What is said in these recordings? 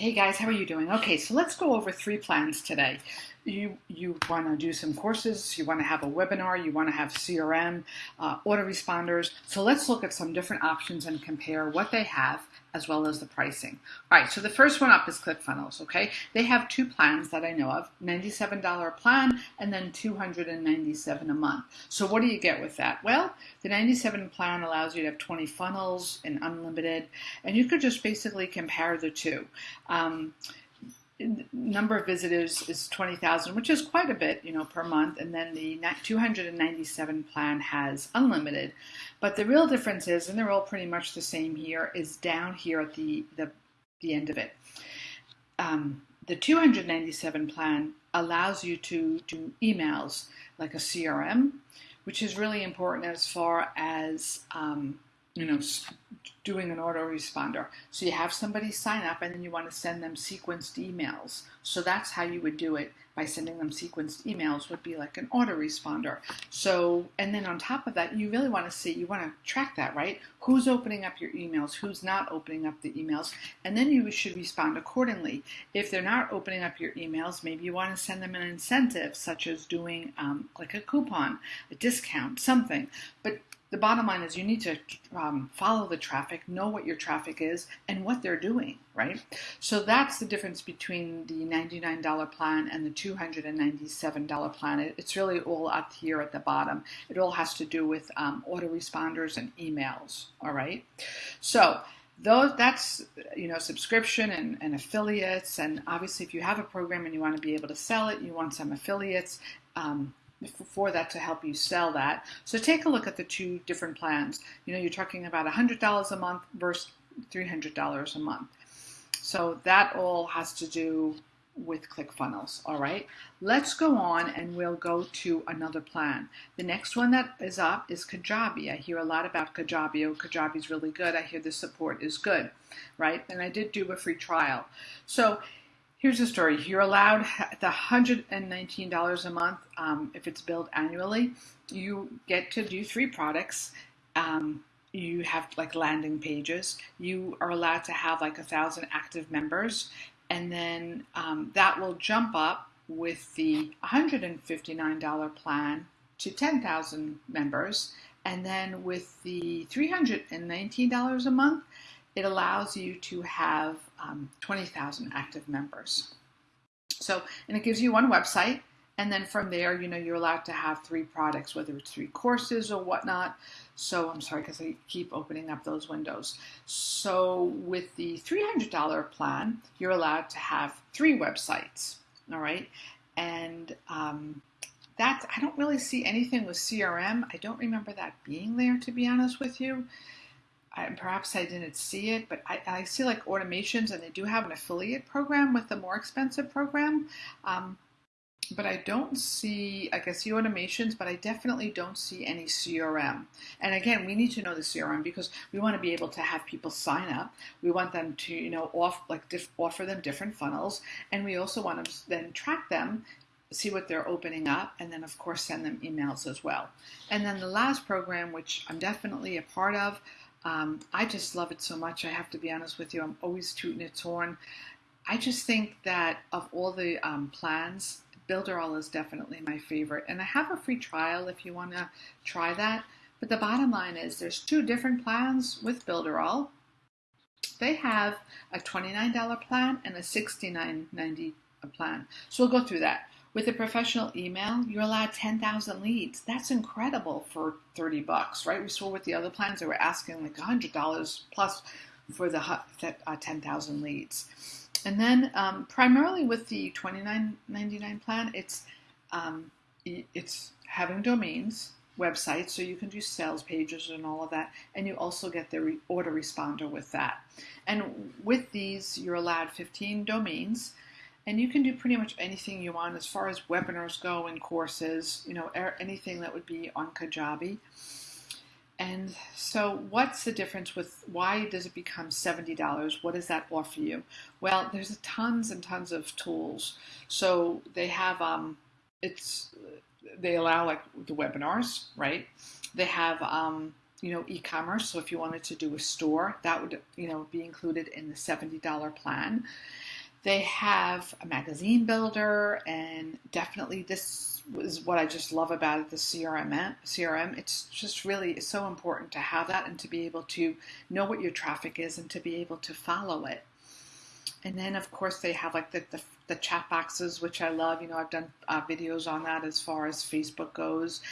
Hey guys, how are you doing? Okay, so let's go over three plans today. You you want to do some courses, you want to have a webinar, you want to have CRM, uh, autoresponders. So let's look at some different options and compare what they have as well as the pricing. All right, so the first one up is ClickFunnels, okay? They have two plans that I know of, $97 plan and then 297 a month. So what do you get with that? Well, the 97 plan allows you to have 20 funnels and unlimited, and you could just basically compare the two. Um, number of visitors is 20,000, which is quite a bit, you know, per month. And then the 297 plan has unlimited. But the real difference is, and they're all pretty much the same here, is down here at the, the, the end of it. Um, the 297 plan allows you to do emails like a CRM, which is really important as far as um, you know, doing an autoresponder. So you have somebody sign up and then you want to send them sequenced emails. So that's how you would do it by sending them sequenced emails would be like an autoresponder. So, and then on top of that, you really want to see, you want to track that, right? Who's opening up your emails, who's not opening up the emails, and then you should respond accordingly. If they're not opening up your emails, maybe you want to send them an incentive, such as doing um, like a coupon, a discount, something. But the bottom line is you need to um, follow the traffic, know what your traffic is, and what they're doing, right? So that's the difference between the $99 plan and the $297 plan. It's really all up here at the bottom. It all has to do with um, autoresponders and emails, all right? So those that's you know subscription and, and affiliates and obviously if you have a program and you want to be able to sell it you want some affiliates um, for that to help you sell that. So take a look at the two different plans. You know, you're talking about $100 a month versus $300 a month. So that all has to do with ClickFunnels, all right? Let's go on and we'll go to another plan. The next one that is up is Kajabi. I hear a lot about Kajabi. Oh, Kajabi is really good. I hear the support is good, right? And I did do a free trial. So Here's the story. You're allowed the $119 a month um, if it's billed annually. You get to do three products. Um, you have like landing pages. You are allowed to have like a thousand active members, and then um, that will jump up with the $159 plan to 10,000 members, and then with the $319 a month, it allows you to have um, 20,000 active members. So, and it gives you one website, and then from there, you know, you're allowed to have three products, whether it's three courses or whatnot. So I'm sorry because I keep opening up those windows. So with the $300 plan, you're allowed to have three websites, all right? And um, that, I don't really see anything with CRM. I don't remember that being there, to be honest with you. I, perhaps I didn't see it, but I, I, see like automations, and they do have an affiliate program with the more expensive program. Um, but I don't see, I can see automations, but I definitely don't see any CRM. And again, we need to know the CRM because we want to be able to have people sign up. We want them to, you know, off, like diff, offer them different funnels, and we also want to then track them see what they're opening up, and then, of course, send them emails as well. And then the last program, which I'm definitely a part of, um, I just love it so much. I have to be honest with you. I'm always tooting its horn. I just think that of all the um, plans, Builderall is definitely my favorite. And I have a free trial if you want to try that. But the bottom line is there's two different plans with Builderall. They have a $29 plan and a $69.90 plan. So we'll go through that. With a professional email, you're allowed 10,000 leads. That's incredible for 30 bucks, right? We saw with the other plans, they were asking like $100 plus for the uh, 10,000 leads. And then um, primarily with the $29.99 plan, it's um, it's having domains, websites, so you can do sales pages and all of that, and you also get the re- autoresponder with that. And with these, you're allowed 15 domains and you can do pretty much anything you want as far as webinars go and courses, you know, anything that would be on Kajabi. And so, what's the difference with why does it become $70? What does that offer you? Well, there's tons and tons of tools. So, they have, um, it's, they allow like the webinars, right? They have, um, you know, e-commerce. So if you wanted to do a store, that would, you know, be included in the $70 plan. They have a magazine builder, and definitely this is what I just love about it the CRM. CRM. It's just really so important to have that and to be able to know what your traffic is and to be able to follow it. And then, of course, they have like the, the, the chat boxes, which I love. You know, I've done uh, videos on that as far as Facebook goes.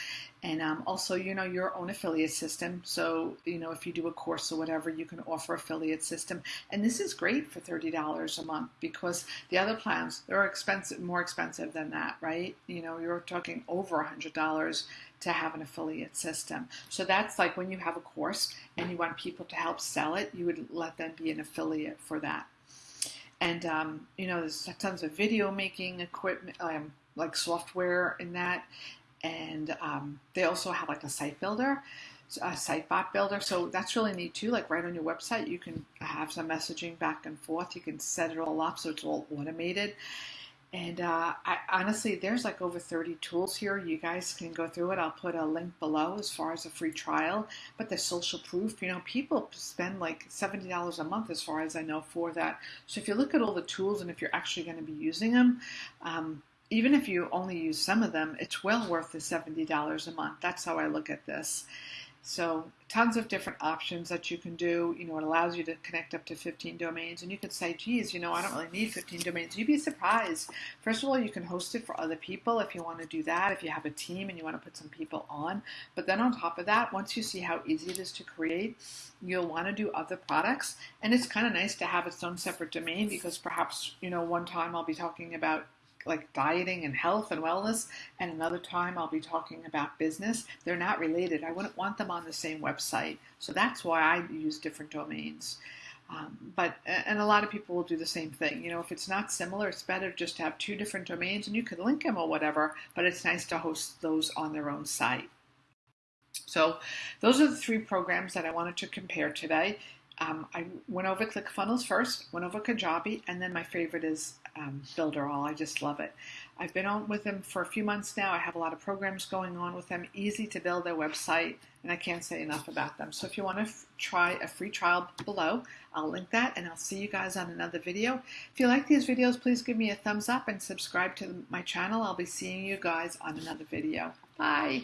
And um, also, you know, your own affiliate system. So, you know, if you do a course or whatever, you can offer affiliate system. And this is great for $30 a month because the other plans, they're expensive, more expensive than that, right? You know, you're talking over $100 to have an affiliate system. So that's like when you have a course and you want people to help sell it, you would let them be an affiliate for that and um, you know there's tons of video making equipment um, like software in that. And um, they also have like a site builder a site bot builder. So that's really neat too. Like right on your website you can have some messaging back and forth. You can set it all up so it's all automated and uh, I, honestly, there's like over 30 tools here. You guys can go through it. I'll put a link below as far as a free trial. But the social proof, you know, people spend like $70 a month as far as I know for that. So if you look at all the tools and if you're actually going to be using them, um, even if you only use some of them, it's well worth the $70 a month. That's how I look at this. So tons of different options that you can do. You know, it allows you to connect up to 15 domains, and you could say, geez, you know, I don't really need 15 domains. You'd be surprised. First of all, you can host it for other people if you want to do that, if you have a team and you want to put some people on. But then on top of that, once you see how easy it is to create, you'll want to do other products. And it's kind of nice to have its own separate domain because perhaps, you know, one time I'll be talking about like dieting and health and wellness, and another time I'll be talking about business. They're not related. I wouldn't want them on the same website. So that's why I use different domains. Um, but and a lot of people will do the same thing. You know, if it's not similar, it's better just to have two different domains, and you could link them or whatever. But it's nice to host those on their own site. So those are the three programs that I wanted to compare today. Um, I went over ClickFunnels first, went over Kajabi, and then my favorite is um, Builderall. I just love it. I've been on with them for a few months now. I have a lot of programs going on with them. Easy to build their website, and I can't say enough about them. So if you want to f- try a free trial below, I'll link that, and I'll see you guys on another video. If you like these videos, please give me a thumbs up and subscribe to my channel. I'll be seeing you guys on another video. Bye.